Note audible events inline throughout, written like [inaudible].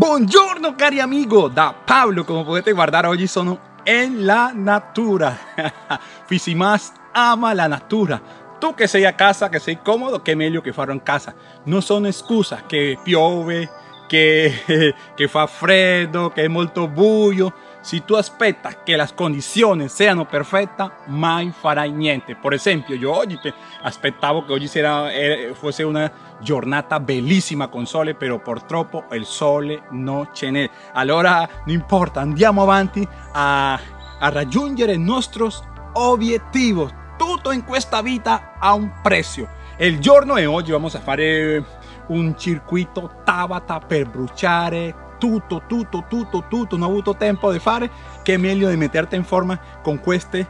Buongiorno cari amigo, da Pablo, come potete guardare oggi sono in la natura. [laughs] si más ama la natura. Tu che sei a casa, che sei comodo, che meglio che farlo in casa. Non sono scusa che piove, che, [laughs] che fa freddo, che è molto buio. Si tu aspettas che le condizioni siano perfette, mai farai niente. Per esempio, io oggi aspettavo che oggi sera eh, fosse una giornata bellissima con sole, però purtroppo il sole non ce n'è. Allora, non importa, andiamo avanti a, a raggiungere i nostri obiettivi. Tutto in questa vita ha un prezzo. Il giorno di oggi vamos a fare un circuito Tabata per bruciare tutto, tutto, tutto, tutto, non ho avuto tempo di fare, che meglio di metterte in forma con questi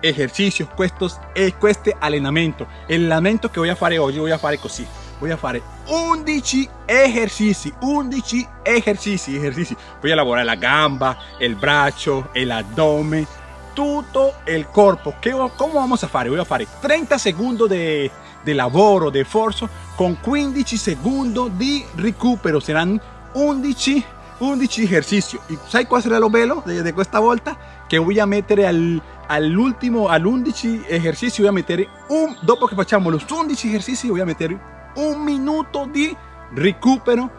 esercizi, questos, e questo allenamento. El allenamento che voy a fare oggi, voy a fare così. Voy a fare 11 esercizi, 11 esercizi, esercizi. Voy a lavorare la gamba, il braccio, el abdomen, tutto il corpo. Che, come vamos a fare? Voy a fare 30 secondi di, di lavoro, di forza, con 15 secondi di recupero. Saranno 11, 11 ejercicios. ¿Y sabes cuál será lo bello de, de esta vuelta? Que voy a meter al, al último, al 11 ejercicio, voy a meter un, dopo que facciamo los 11 ejercicios, voy a meter un minuto de recupero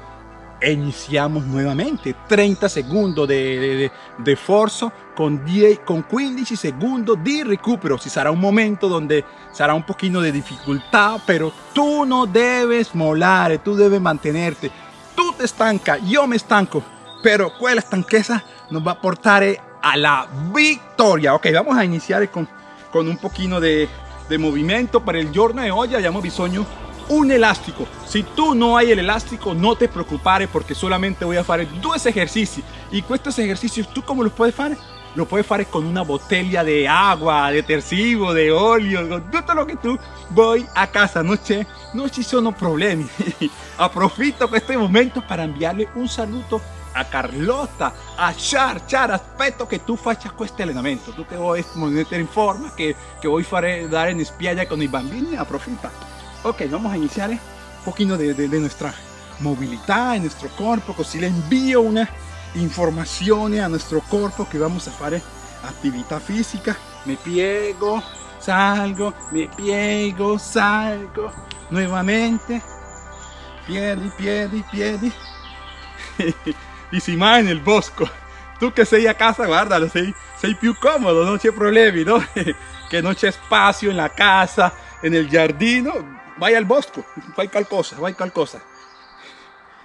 e iniziamo nuovamente 30 secondi di, di, forza con, 10, con 15 secondi di recupero ci sarà un momento dove sarà un pochino di difficoltà però tu non devi mollare tu devi mantenerte te estanca, yo me estanco, pero quella stanchezza nos va a portar a la victoria. Ok, vamos a iniciar con, con un poquito de, de movimiento. Para el giorno de hoy abbiamo bisogno un elástico. Si tú no hay el elástico, no te preocupes porque solamente voy a hacer dos ejercicios. Y estos ejercicios, ¿tú cómo los puedes hacer? Lo puedes hacer con una botella de agua, de tercivo, de óleo, todo lo que tú voy a casa. No, c'è, no ci sono problemi. [laughs] Aprovechito este momento para enviarle un saludo a Carlota, a Char, Char, aspetto que tú faccia este allenamento. Tú que vuoi mettere in forma, que, que voy a dar en spiaggia con i bambini, aprovecha. Ok, vamos a iniciar un poquito de, de, de nuestra movilidad en nuestro cuerpo, così le envío una información a nuestro cuerpo que vamos a hacer actividad física. Me piego, salgo, me piego, salgo, nuevamente, piedi, piedi, piedi. [laughs] y si más en el bosco. Tú que sei a casa, guárdalo, sei, sei più cómodo, no hay problemi, no? [laughs] que no hay espacio en la casa, en el jardín, vaya al bosco, fai qualcosa, fai qualcosa.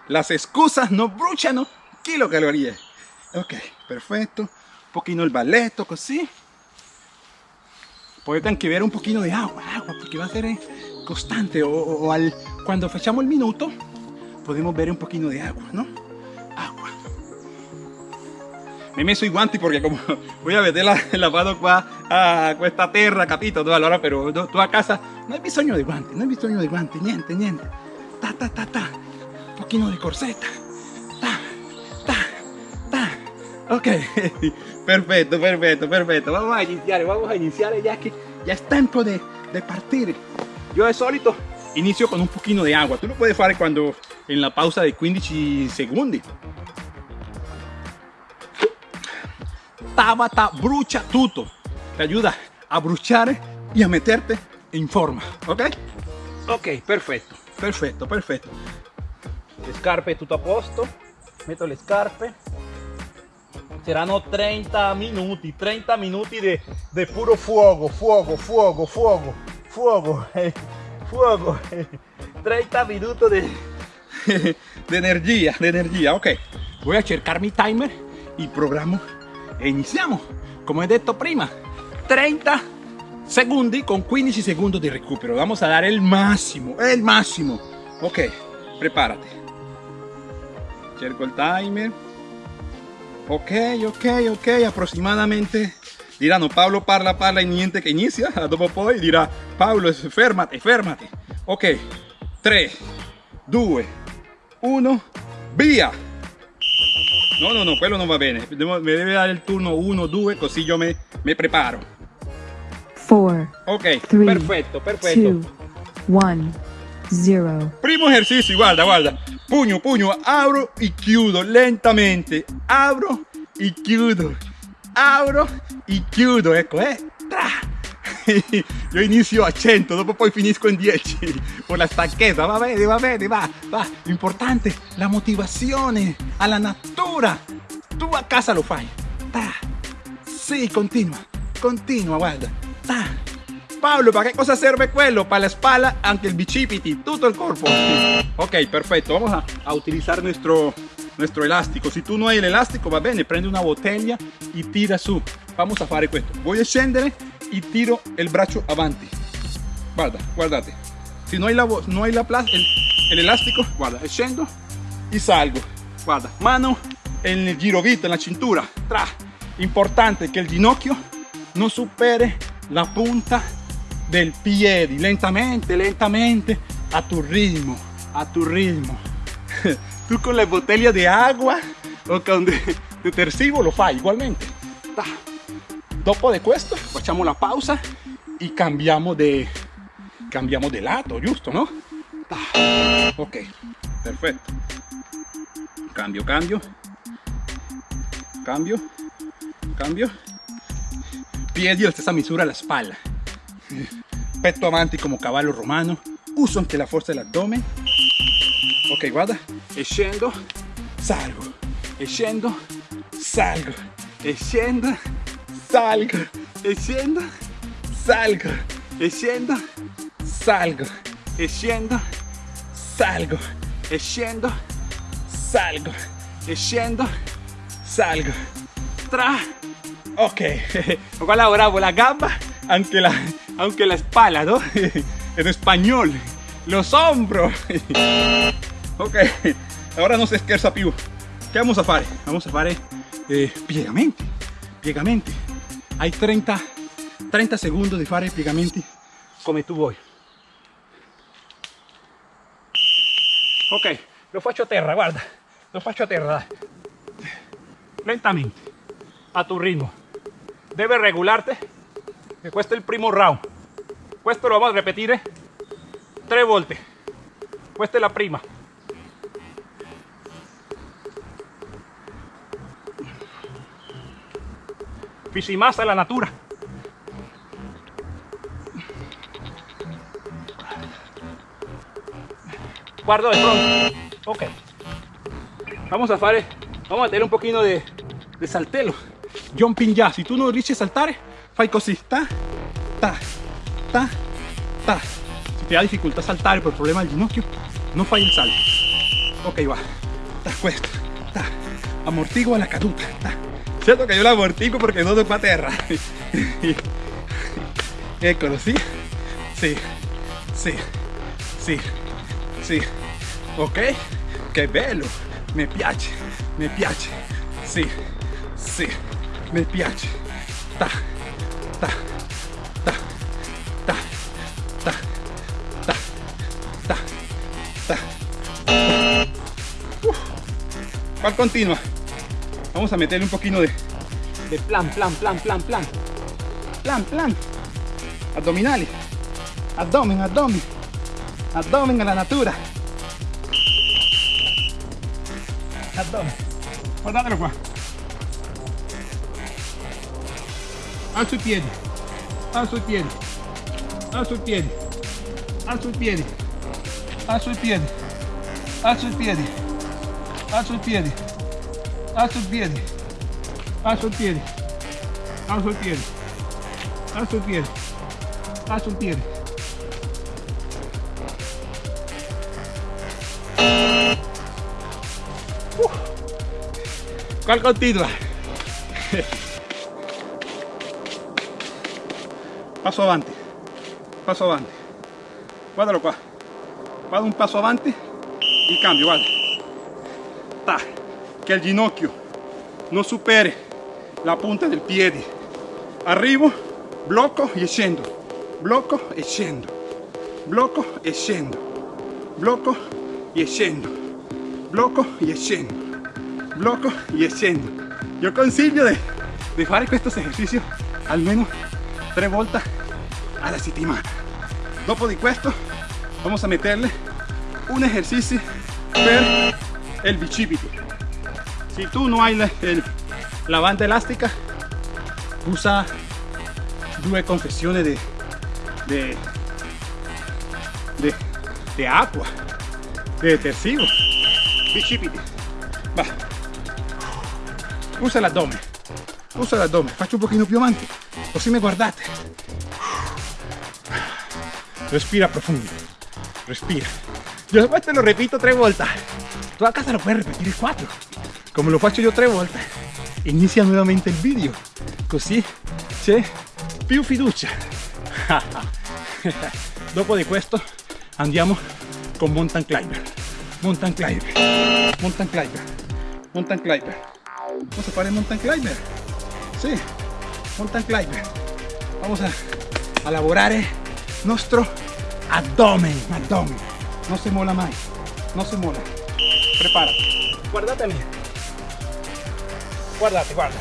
Las excusas no bruciano kilocalorie. Ok, perfecto. Un poquito el balletto, così. Poi anche ver un poquito de agua, agua, porque va a ser eh, constante. O, o al, cuando facciamo el minuto, podemos ver un poquito de agua, ¿no? Agua. Me he messo i guanti porque como [laughs] voy a meter la, lavado qua a questa terra, capito? Allora, pero tu a casa no hay bisogno de guanti, no hay bisogno de guanti, niente, niente. Ta, ta, ta, ta. Un poquito de corseta. Ok, [laughs] perfecto, perfecto, perfecto. Vamos a iniciar, vamos a iniciar ya que ya es tiempo de, de partir. Yo de solito inicio con un poquito de agua. Tú lo puedes hacer cuando en la pausa de 15 segundos. Tabata brucha tutto. Te ayuda a bruchar y a meterte en forma. ¿Ok? Ok, perfecto, perfecto, perfecto. Le scarpe tutto a posto. Meto le scarpe. Saranno 30 minuti, 30 minuti di, di puro fuoco, fuoco, fuoco, fuoco, fuoco, eh, [laughs] fuoco. 30 [laughs] minuti di, [laughs] di energia, di energia. Ok, voy a cercar mi timer, il programma e iniziamo. Come detto prima, 30 secondi con 15 secondi di recupero. Vamos a dare il massimo, il massimo. Ok, prepárate. Cerco il timer. Ok, ok, ok, aproximadamente diranno Paolo parla, parla e niente che inizia, [laughs] dopo poi dirà Paolo fermati, fermati. Ok, 3, 2, 1, via! No, no, no, quello non va bene, Devo, mi deve dare il turno 1, 2, così io me, me preparo. 4, ok, three, perfetto, perfetto. 2, 1, 0. Primo esercizio, guarda, guarda. Pugno, pugno, apro e chiudo lentamente. Apro e chiudo. Apro e chiudo. Ecco, eh. Tra. [laughs] Io inizio a 100, dopo poi finisco in 10 con la stanchezza. Va bene, va bene, va, va. L'importante, la motivazione alla natura. Tu a casa lo fai. Ta. Sì, continua, continua, guarda. Ta. Pablo, ¿para qué cosa sirve quello? Para la espalda, aunque el bicipiti, todo el cuerpo. Ok, perfecto. Vamos a, utilizar nuestro, nuestro elástico. Si tú no hay el elástico, va bene, prende una botella y tira su. Vamos a fare questo. Voy a scendere y tiro el brazo avanti. Guarda, guardate. Si no hay la, no hay la el, el elástico, guarda, scendo y salgo. Guarda, mano en el girovita, en la cintura. Tra. Importante que el ginocchio no supere la punta del piedi, lentamente, lentamente, a tu ritmo, a tu ritmo. [laughs] Tú con la botella de agua o con detersivo [laughs] lo fai ugualmente. Ta. Dopo de questo facciamo la pausa y cambiamo de, cambiamo de lato, giusto, no? Ta. Ok, perfetto. Cambio, cambio. Cambio, cambio. Piedi alla stessa misura alla spalla petto avanti como caballo romano, uso anche la forza dell'addome. Ok, guarda, e scendo, salgo, e scendo, salgo, e scendo, salgo, e scendo, salgo, e scendo, salgo, e scendo, salgo, e scendo, salgo, e scendo, salgo. Tra. Ok, [laughs] guarda bravo la gamba, anche la, aunque la espalda, ¿no? [laughs] En español, los hombros. [laughs] Ok, ahora no se scherza più. ¿Qué vamos a fare? Vamos a fare eh, piegamenti, piegamenti. Hay 30, 30 segundos di fare piegamenti come tu vuoi. Ok, lo faccio a terra, guarda, lo faccio a terra. Lentamente, a tu ritmo. Debes regularte questo è il primo round questo lo vamos a ripetere tre volte. Questa la prima. Fisimasa la natura. Guardo de pronto. Ok. Vamos a fare vamos a tener un poquito de, de saltelo. Jumping ya. Si tú no riesci saltare fai così, ta, ta, ta. Si te da dificultad saltar por el problema del ginocchio, no fai el salto. Ok, va. Ta, cuesta, ta. Amortigua la caduta, ta. Cierto que yo la amortiguo porque no doy para tierra. [laughs] Eh, Eccolo, sí, sí, sí, sí, sí. Ok, que bello. Me piace, me piace. Sí, sí, me piace. Ta. continua. Vamos a meterle un poquito de, plan, plan, plan, plan, plan. Plan, plan. Abdominales. Abdomen, abdomen. Abdomen a la natura. Abdomen. Guardátelo, Juan. A su pie. A su pie. A su pie. A su pie. A su pie. A su pie a sus pies, a sus pies, a sus pies, a sus pies, a sus pies, a sus pies. ¿Cuál continua? [laughs] paso avanti, paso avanti, guardalo qua, vado un paso avanti y cambio, vale che il ginocchio. Non superi la punta del piede arrivo blocco e scendo blocco e scendo blocco e scendo blocco e scendo blocco e scendo blocco e scendo io consiglio di fare questo esercizio almeno tre volte a la settimana. Dopo di questo vamos a meterle un ejercicio per el bicipiti. Si tú no hay la, el- la banda elástica, usa confezioni di, di, di, di acqua, di detersivo, bicipiti. Va. Usa l'addome, usa l'addome, faccio un pochino più avanti, così mi guardate. Respira profundo, respira. Yo después te lo repito tres vueltas. Tú a casa lo puedes repetir cuatro. Come lo faccio io tre volte, inizia nuovamente il video. Così c'è più fiducia. [laughs] Dopo di questo andiamo con mountain climber. Mountain climber. Mountain climber. Mountain climber. Vamos a fare mountain climber. Sì, mountain climber. Vamos a, a lavorare nostro abdomen. Abdomen. Non si mola mai. Non si mola. Prepárate. Guardatemi. Guardate, guarda,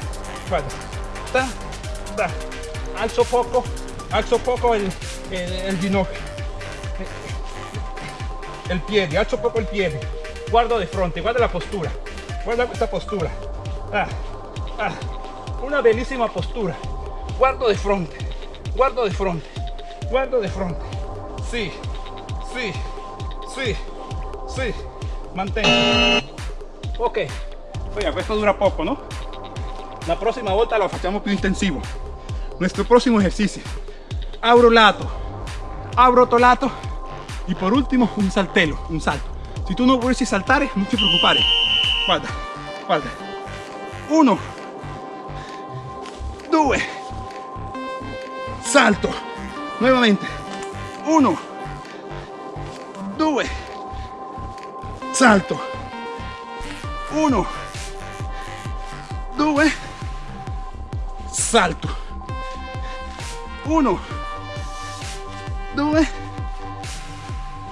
guarda. Ta, ta. Alzo poco, alzo poco il, il ginocchio. Il piede, alzo poco il piede. Guardo di fronte, guarda la postura. Guarda questa postura. Ah, ah. Una bellissima postura. Guardo di fronte, guardo di fronte, guardo di fronte. Sì, sì, sì, sì. Mantengo. Ok. Oiga, questo dura poco, ¿no? La próxima volta lo facciamo più intensivo. Nuestro próximo ejercicio. Abro lato, abro otro lato y por último un saltelo, un salto. Si tú no vuelves saltare, non ti preoccupare. Guarda, guarda. Uno, due, salto. Nuevamente. Uno, due, salto. Uno, due, salto. Uno, due,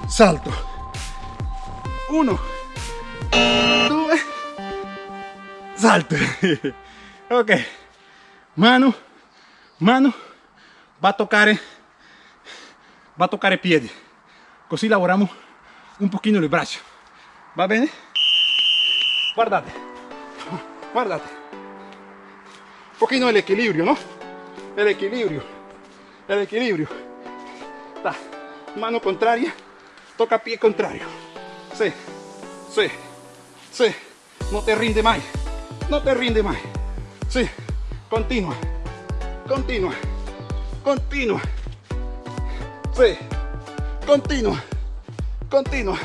salto. Uno, due, salto. [laughs] ok, mano, mano, va a toccare, va a toccare piedi. Così lavoriamo un pochino le braccia. Va bene? Guardate, guardate. Un pochino el equilibrio, ¿no? El equilibrio, el equilibrio. Ta. Mano contraria, toca pie contrario. Sí, sí, sí. No te rinde más, no te rinde más. Sí, continua, continua, continua. Sí, continua, continua,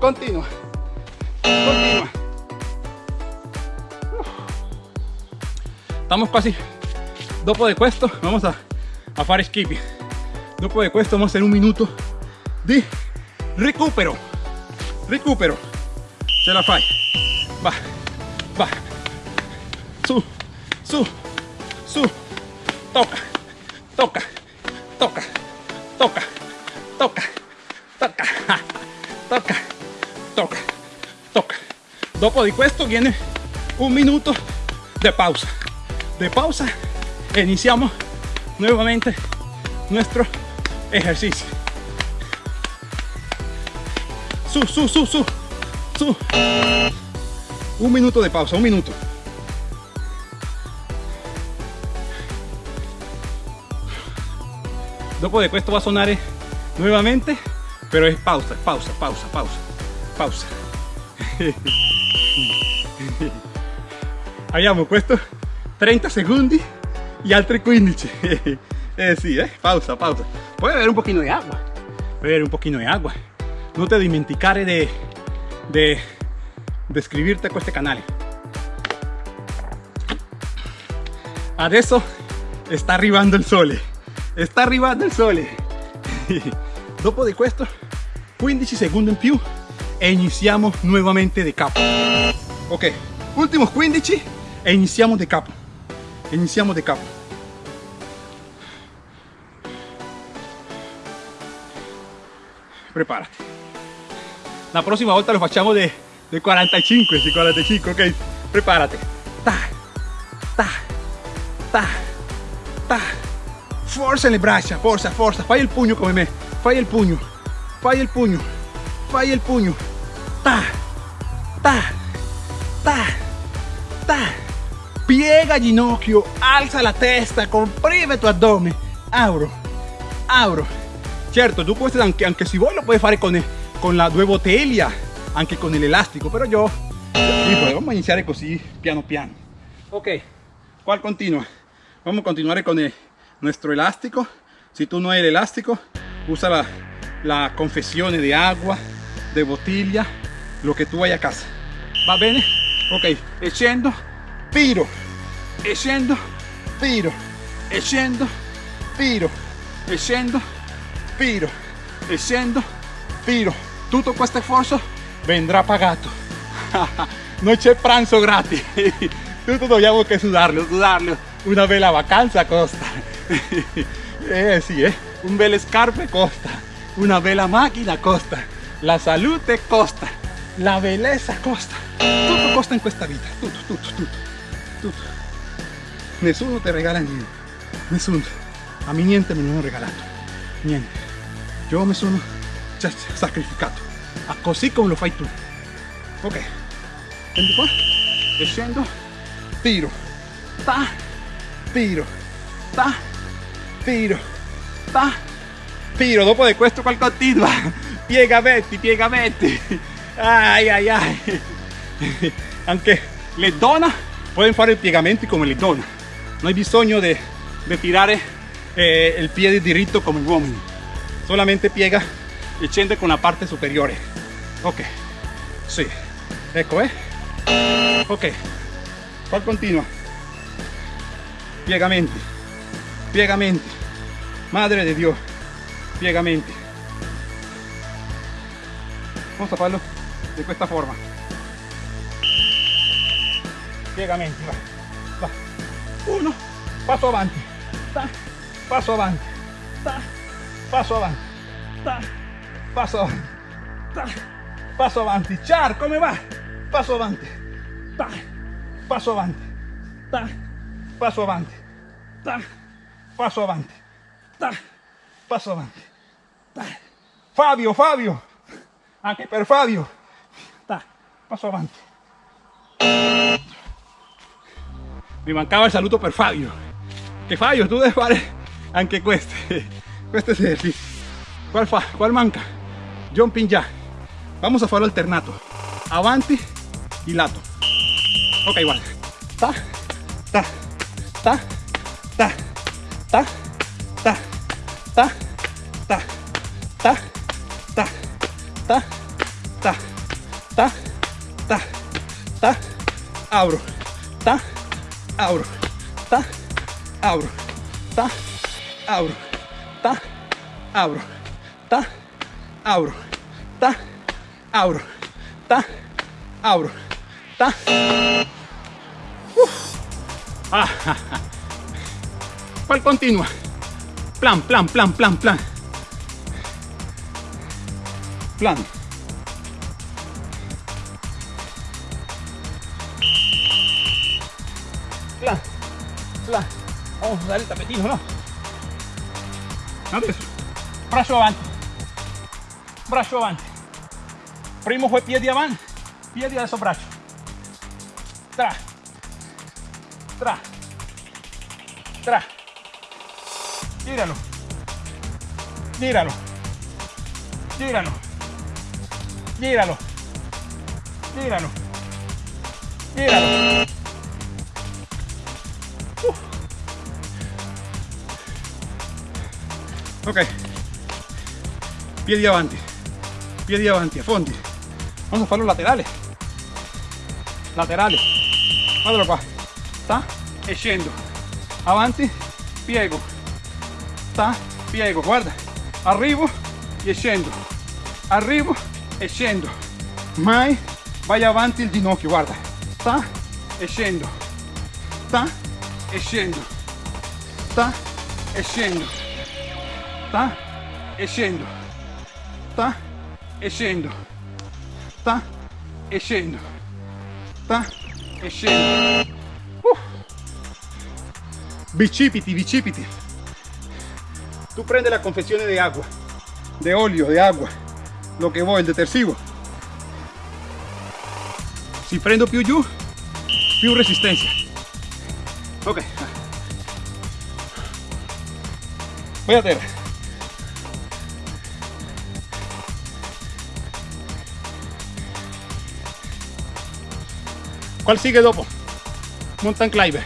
continua, continua. Estamos quasi dopo di questo vamos a, a fare skipping dopo di questo vamos a hacer un minuto di recupero. Recupero. Ce la fai va va. Su su su. Toca toca toca toca toca toca. Toca toca toca. Dopo di questo viene un minuto de pausa de pausa e iniciamos nuevamente nuestro ejercicio. Su, su, su, su, su. Un minuto de pausa, un minuto. Dopo de questo va a sonare nuevamente, pero es pausa, pausa, pausa, pausa, [laughs] pausa. Abbiamo questo 30 secondi y altri 15. [laughs] eh, sí, eh, pausa, pausa. Puede beber un poquito de agua. Puede beber un poquito de agua. No te dimenticare de, de, iscriverti a questo canale. Adesso sta arrivando il sole. Sta arrivando il sole. [laughs] Dopo di questo 15 secondi in più e iniziamo nuovamente da capo. Ok, ultimi 15 e iniziamo da capo. Iniziamo da capo. Prepárate. La próxima volta lo facciamo de, de 45, de 45, ok? Prepárate. Ta, ta, ta, ta. Forza le braccia, forza, forza. Fai il pugno come me. Fai il pugno. Fai il pugno. Fai il pugno. ta, ta, ta, ta. Piega ginocchio, alza la testa, comprime tu abdomen. Abro, abro. Certo, tu puoi, anche, anche se vuoi lo puoi fare con, con la due bottiglie, anche con l'elastico, però io, io vamos a iniziare così piano piano. Ok, ¿cuál continua? Vamos a continuar con el, nuestro elástico. Si tú no el elástico, usa la, la confesión de agua, de bottiglia, lo que tú vayas a casa. ¿Va bene? Ok, e scendo, piro, e scendo, piro, e scendo, piro, e scendo, piro, e scendo, piro. Tutto questo sforzo vendrà pagato. non c'è pranzo gratis. Tutto dobbiamo che sudarlo, sudarlo. Una bella vacanza costa. [laughs] eh sì, eh. Un bel scarpe costa. Una bella macchina costa. La salute costa. La bellezza costa. Tutto costa in questa vita. Tutto, tutto, tutto. Tutto. Nessuno ti regala niente. Nessuno. A me niente me lo hanno regalato. Niente. Io mi sono sacrificato. Così come lo fai tu. Ok. Prendi qua. E. Tiro. Ta. Tiro. Ta. Tiro. Ta. Tiro. Dopo di questo qual continua. Piegamenti, piegamenti. Ai ai ai. Anche le donne pueden fare i piegamenti come le donne. No hay bisogno de tirare eh, il piede diritto come gli uomini. Solamente piega e scende con la parte superiore. Ok. Sì. Ecco, eh. Ok. Qua continua. Piegamenti. Piegamenti. Madre de Dio. Piegamenti. Vamos a farlo de questa forma. Piegamenti, va. Va. Uno. Passo avanti. Ta. Passo avanti. Ta. Passo avanti. Ta. Passo avanti. Ta. Passo avanti. Char, come va? Passo avanti. Ta. Passo avanti. Ta. Passo avanti. Ta. Passo avanti. Ta. Passo avanti. Ta. Fabio, Fabio. Anche per Fabio. Ta. Passo avanti. Mi mancava il saluto per Fabio. Che Fabio, tu devi fare anche queste. Queste esercizi. Qual fa? Qual manca? Jumping jack. Vamos a farlo alternato. Avanti y lato. Ok, igual. Ta, ta, ta, ta, ta, ta, ta, ta, ta, ta, ta, ta, ta, ta, ta, abro, ta, abro, ta, abro, ta, abro, ta, abro, ta, abro, ta, abro, ta, abro, ta. ¿Cuál continua? Plan, plan, plan, plan. Plan. Plan, Vamos a usare il tappetino, no? Adesso, braccio avanti. Braccio avanti. Primo fue piedi avanti, piedi adesso braccio. Tra. Tra. Tra. Gíralo. Gíralo. Gíralo. Gíralo. Gíralo. Gíralo. Ok. Piedi avanti. Piedi avanti, a fondi. Vamos a farlo laterales. Laterales. Guardalo qua. Sta e scendo. Avanti, piego. Sta, piego. Guarda. Arrivo e scendo. Arrivo e scendo. Mai vai avanti il ginocchio, guarda. Sta e scendo. Sta e scendo. Sta. Sta e scendo. Sta e scendo. Sta e scendo. Sta. Tú prende la confesión de agua, de óleo, de agua, lo que voy, el detersivo. si prendo più giù più resistencia ok voy a terra ¿Cuál sigue dopo? Mountain climber.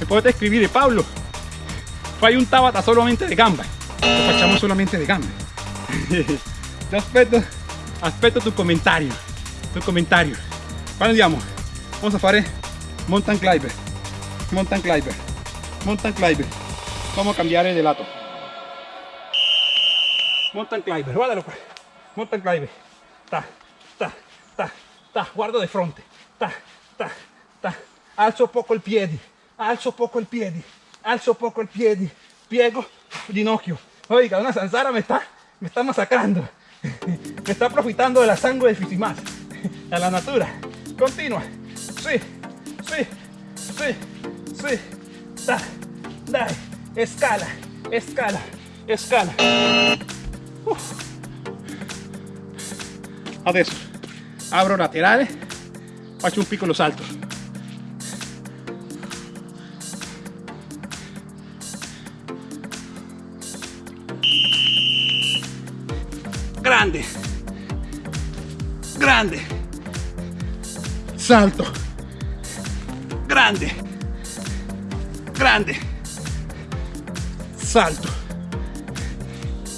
Me potete scrivere Paolo, fai un tabata solamente de gamba. Lo facciamo solamente de gambe. [laughs] Yo aspetto, aspetto tu comentario. Tu comentario. Quando andiamo? Vamos a fare mountain climber. Mountain climber. Mountain climber. Vamos a cambiare de lato. Mountain climber, guardalo qua. Mountain climber. Ta, ta, ta, ta. Guardo di fronte. Ta, ta, ta. Alzo poco il piede. Alzo poco il piede. Alzo poco il piede. Piego ginocchio. Oiga, una zanzara me está, me está masacrando. [laughs] Me está profitando de la sangre del Fisimas. [laughs] A la natura. Continua. Sí, sí, sí, sí. Da, dai. Escala, escala, escala. Adesso apro laterale, faccio un piccolo salto. Grande, grande, salto, grande, grande, salto,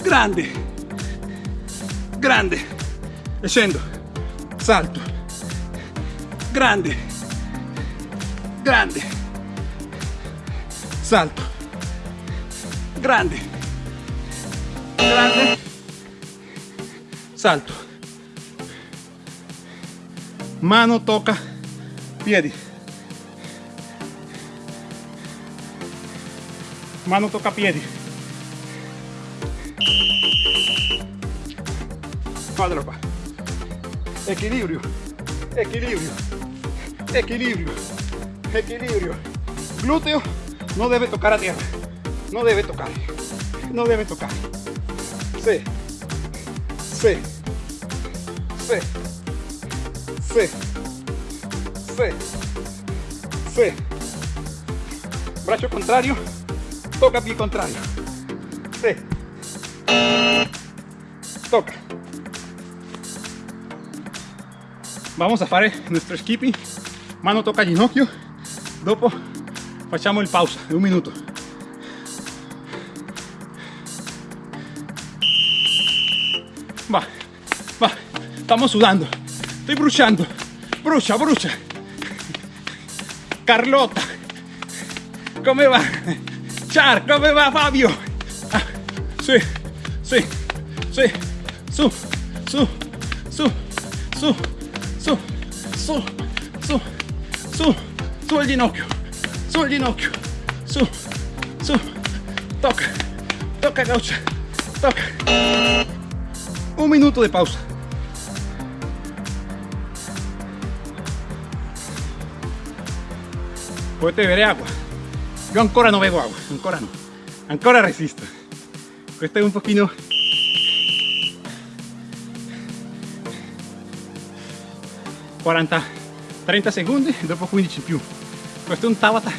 grande, grande, e scendo, salto, grande, grande, salto, grande, grande, salto, mano tocca piedi, mano tocca piedi. Equilibrio, equilibrio, equilibrio, equilibrio. Glúteo no debe tocar a tierra. No debe tocar. No debe tocar. Sí. Sí. Sí. Sí. Sí. Sí. Brazo contrario. Toca pie contrario. Sí. Vamos a fare nuestro skipping. Mano toca ginocchio. Dopo facciamo il pausa de un minuto. Va, va, estamos sudando. Estoy bruciando. Brucia, brucia. Carlota. Come va? Char, come va Fabio? Sì, sì, sì. Su, su, su, su, su, su, su, su, su il ginocchio, su il ginocchio, su, su, toca, toca gaucha, toca. Un minuto de pausa. Potete bere agua. Io ancora non bevo agua, ancora no. Ancora resisto. Questo è un pochino ...40, 30 secondi e dopo 15 in più. Questo è un Tabata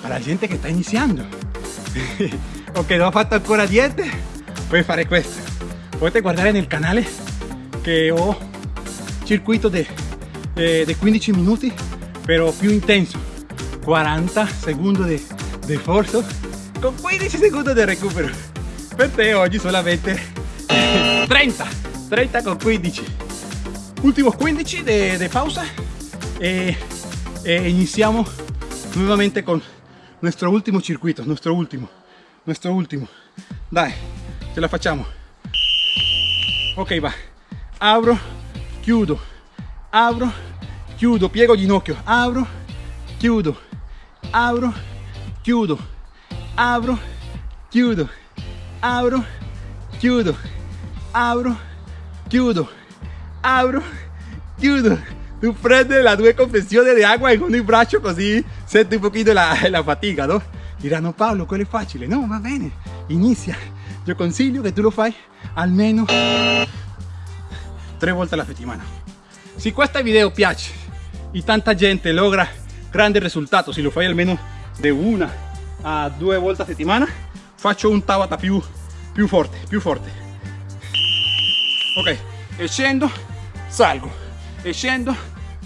per la gente che sta iniziando. [laughs] o che non ha fatto ancora diete, puoi fare questo. Potete guardare nel canale che ho circuito di 15 minuti, però più intenso. 40 secondi di, di sforzo con 15 secondi di recupero. Per te oggi solamente [laughs] 30, 30 con 15 últimos 15 de, pausa. Eh, eh, iniciamos nuevamente con nuestro último circuito nuestro último nuestro último. Dai ce la facciamo ok va. Abro chiudo. Abro chiudo. Piego ginocchio. Abro chiudo abro chiudo. Abro chiudo. Abro chiudo. Abro chiudo. Abro, chiudo. Tu prendi la due confezioni di acqua in un braccio così senti un pochino la, la fatica, no? Diranno Paolo, quello è facile. No, va bene, inizia. Io consiglio che tu lo fai almeno tre volte alla settimana. Se questo video piace e tanta gente logra grande risultato, se lo fai almeno di una a due volte a settimana, faccio un Tabata più, più forte, più forte. Ok, e scendo, salgo, e scendo,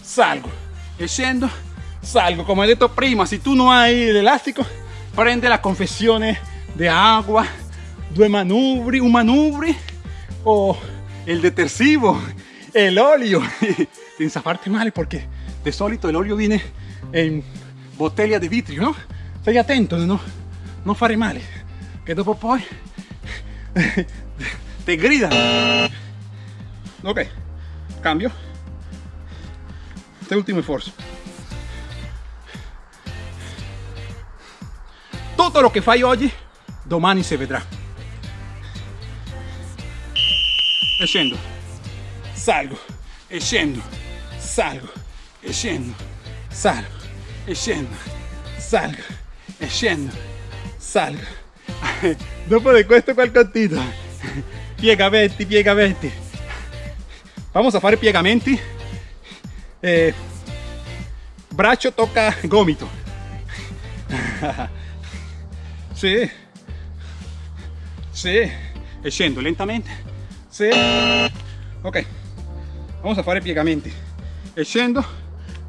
salgo, e scendo, salgo. Come ho detto prima, se tu non hai l'elastico, prende la confezione di acqua, due manubri, un manubri o il detersivo, el olio, senza farti male perché di solito l'olio viene in bottiglia di vitrio, no? Stai attento, no? Non fare male, che dopo poi ti [laughs] gridano. Ok, cambio. Este ultimo esfuerzo. Tutto lo che fai oggi, domani si vedrà. E scendo, salgo, e scendo, salgo, e salgo, e salgo, e salgo. [laughs] Dopo di questo qualcosito, [laughs] piegamenti, piegamenti. Vamos a fare piegamenti. Eh, braccio tocca gomito. [laughs] Sì. Sì. E scendo lentamente. Sì. Ok. Vamos a fare piegamenti. E scendo,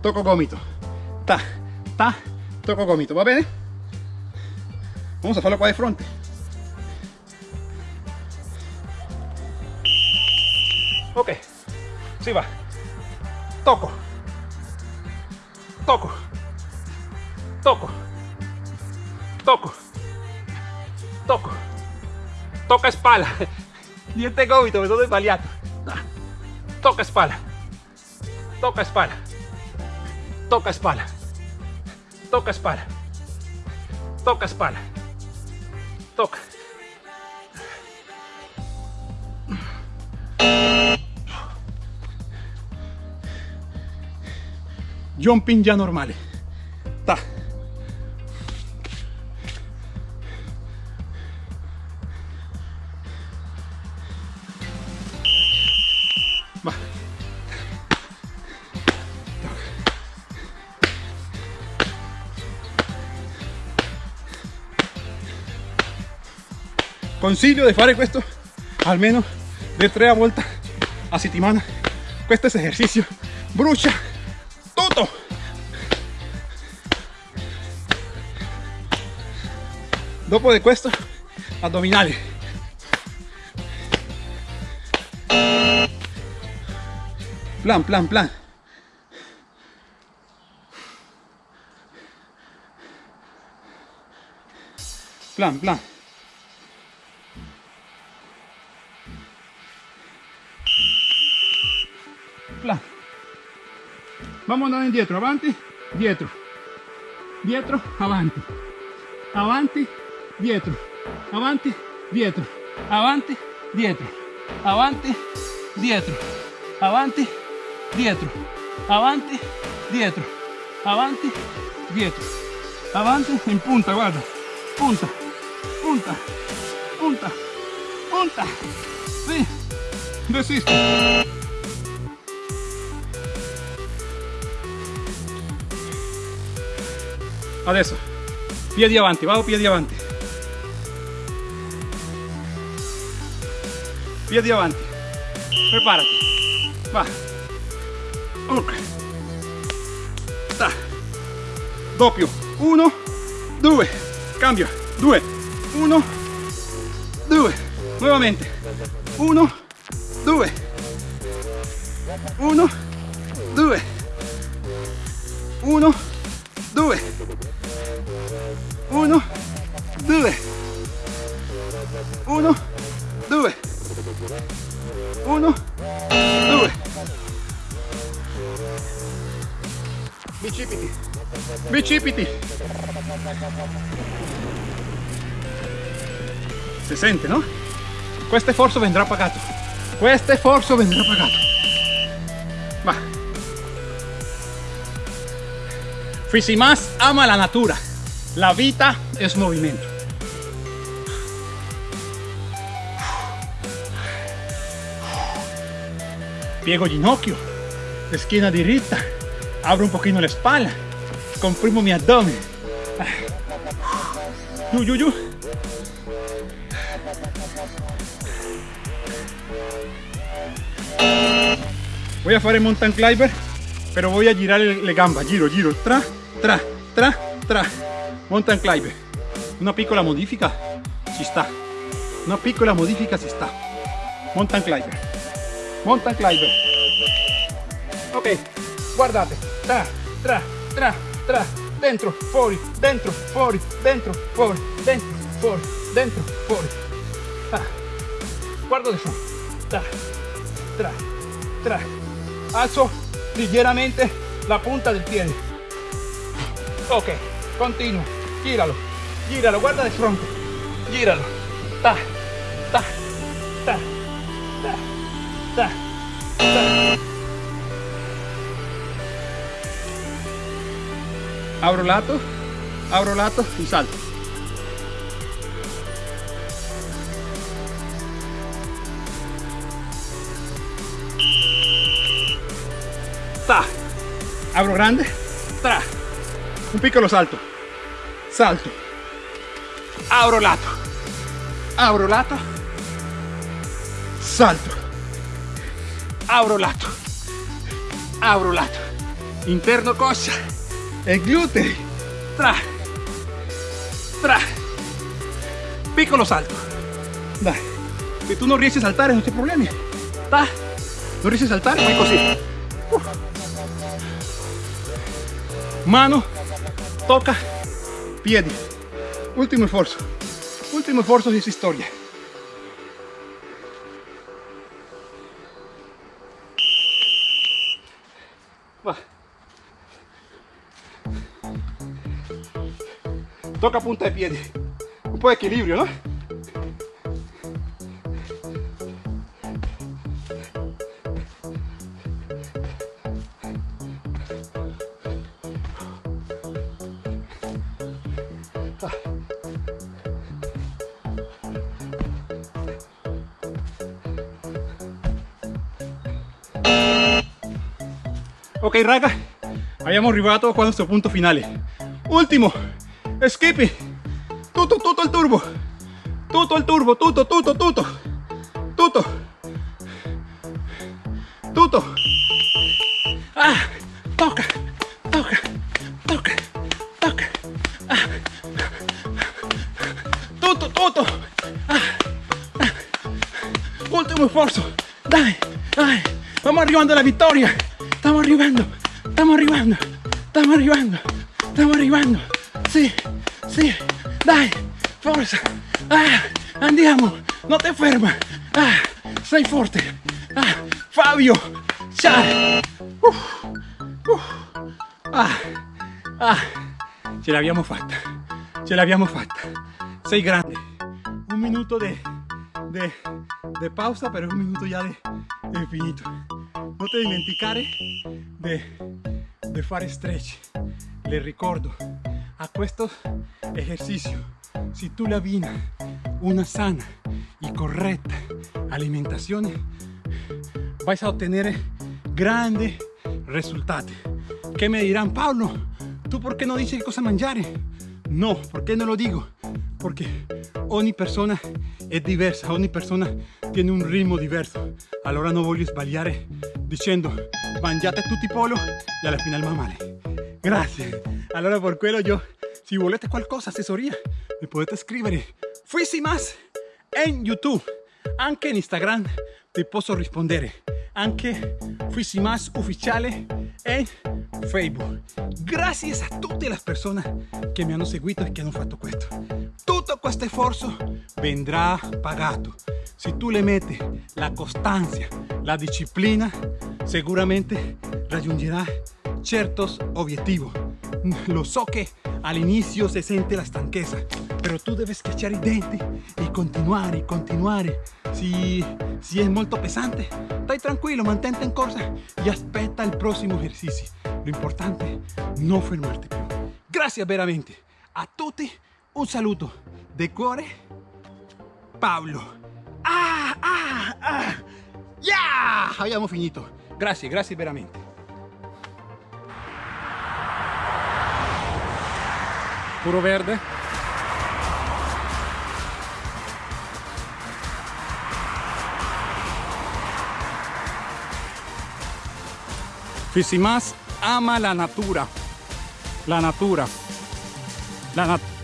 tocco gomito. Ta, ta, tocco gomito, va bene? Vamos a farlo qua di fronte. Ok. Si va. Toco. Toco. Toco. Toco. Toco. Toca spalla. [laughs] Niente gomito, mi sono sbagliato. Toca spalla. Toca spalla. Toca spalla. Toca spalla. Toca spalla. Toca. Jumping ya normale. Ta. Va. Consiglio di fare questo almeno di tre volte a settimana. Questo esercizio brucia Dopo di questo, addominali. Plan, plan, plan. Plan, plan. Plan. Vamos andando indietro, avanti, dietro, dietro, avanti, avanti, dietro, avanti, dietro, avanti, dietro, avanti, dietro, avanti, dietro, avanti, dietro, avanti, dietro, avanti, in punta, guarda, punta, punta, punta, punta, sì, resisti. Adesso, piedi avanti, vado piedi avanti. Piedi avanti. Preparati. Va. Ok. Sta. Doppio. Uno, due. Cambio. Due. Uno, due. Nuovamente. Uno, due. Uno, Si sente, no? Questo sforzo vendrà pagato. Questo sforzo vendrà pagato. Va. Fisimas ama la natura. La vita es movimiento. Piego ginocchio, esquina diretta, abro un poquito la espalda, comprimo mi abdomen. Yu. Voy a fare mountain climber, pero voy a girar le gamba, giro, giro, tra, tra, tra, tra. Mountain climber. Una piccola modifica ci sta. Una piccola modifica ci sta. Mountain climber. Mountain climber. Ok, guardate. Tra, tra, tra, tra. Dentro, fuori, dentro, fuori, dentro, fuori, dentro, fuori, dentro, fuori. Ah. Guardo adesso. Tra, tra, tra. Alzo ligeramente la punta del piede. Ok, continuo. Gíralo, gíralo, guarda de frente. Gíralo. Ta, ta, ta, ta, ta, ta. Abro lato, abro lato y salto. Abro grande. Tra. Un piccolo salto. Salto. Abro lato. Abro lato. Salto. Abro lato. Abro lato. Interno coscia. E glutei. Tra. Tra. Piccolo salto. Dai. Se tu non riesci a saltare non c'è problemi. Ta. Non riesci a saltare, fai così. Uh. Mano. Tocca. Piedi. Ultimo sforzo. Ultimo sforzo di questa storia. Va. Toca punta de piedi. Un po' di equilibrio, ¿no? Raga, abbiamo arrivato a questo punto finale. Ultimo, skippy, tutto, tutto il turbo, tutto il turbo, tutto, tutto, tutto, tutto, tutto. Ah, tocca, tocca, tocca, tocca. Ah. Tutto, tutto. Ah, ah. Ultimo sforzo, dai, dai, vamos arrivando alla vittoria. Estamos arribando, estamos arribando, estamos arribando, estamos arribando. Sí, sí, dai, forza. Ah, andiamo, no te ferma. Ah, sei forte. Ah, Fabio, ciao. Uf, uf. Ah, ah, ce l'abbiamo fatta, ce l'abbiamo fatta. Sei grande. Un minuto de, de, de pausa, pero un minuto ya de, de finito. No te dimenticare de, de fare stretch. Le ricordo, a questo ejercicio, si la abbini una sana y correcta alimentación, vais a obtener grandes resultados. ¿Qué me dirán, Pablo? ¿Tú por qué no dices cosa mangiare? No, ¿por qué no lo digo? Porque ogni persona è diversa, ogni persona tiene un ritmo diverso. Allora non voglio sbagliare dicendo mangiate tutti polo e alla fine va male. Grazie. Allora per quello io, se volete qualcosa, assessoria, mi potete scrivere Fissi Más in YouTube. Anche in Instagram ti posso rispondere. Anche Fissi Más Ufficiale en Facebook. Gracias a tutte le persone che mi hanno seguito e che hanno fatto questo. Tutto questo sforzo vendrà pagato. Se tu le metti la costanza, la disciplina, sicuramente raggiungerai certos objetivos. Lo so che all'inizio si sente la stanchezza, però tu devi schiacciare i denti e continuare, continuare. Si, si è molto pesante, stai tranquillo, mantente in corsa e aspetta il prossimo esercizio. Lo importante è non fermarti più. Veramente a tutti, un saluto de cuore Pablo. Ah, ah, ah. Ya, abbiamo finito. Grazie, grazie veramente. Puro verde. Fisimas ama la natura. La natura. La natura.